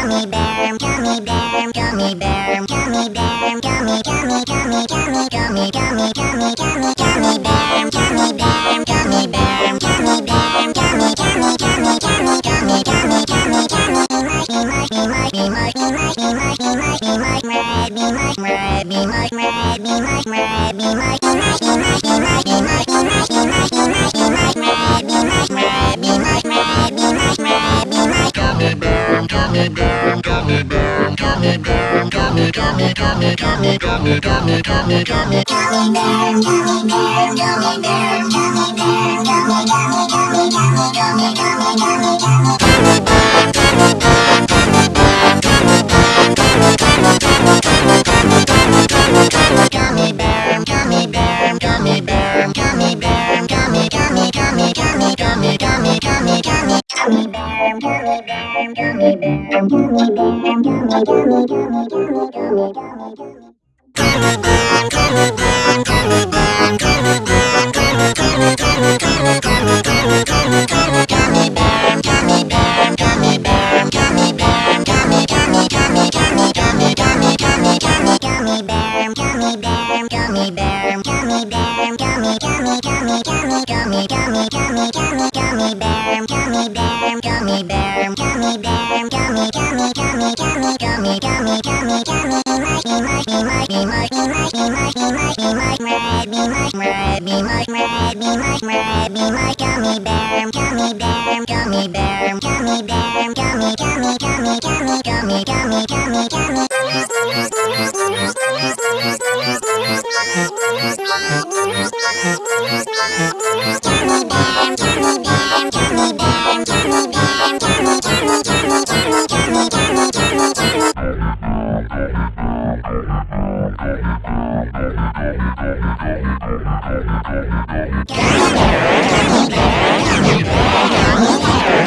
gummy bear, gummy bear, gummy bear, gummy bear, gummy, gummy, gummy, gummy, gummy, gummy, gummy, gummy, gummy bear, gummy bear, gummy bear, gummy bear, gummy, gummy, gummy, gummy, gummy, gummy, gummy, gummy, Mikey, Mikey, Mikey, Mikey, Mikey, Mikey, Mikey, Mike, Rabby, Mike, Rabby, Mike, Rabby, Mike, Rabby, Mike, Mikey, Mikey, Mikey, Mikey, gummy bear, gummy bear, gummy bear, gummy bear, gummy, gummy, gummy, gummy, gummy, gummy, gummy, gummy, gummy bear, gummy, gummy, gummy, gummy, gummy, gummy, gummy, gummy, Mikey, Mikey, Mikey, Mikey, Mikey, Mikey, Mike, Rabby, Mike, Rabby, Mike, Rabby, Mike, Rabby, Mike, gummy bear, gummy bear, gummy bear, gummy bear, gummy, gummy, gummy, gummy, gummy, gummy, gummy, gummy. Gummy I'm sorry.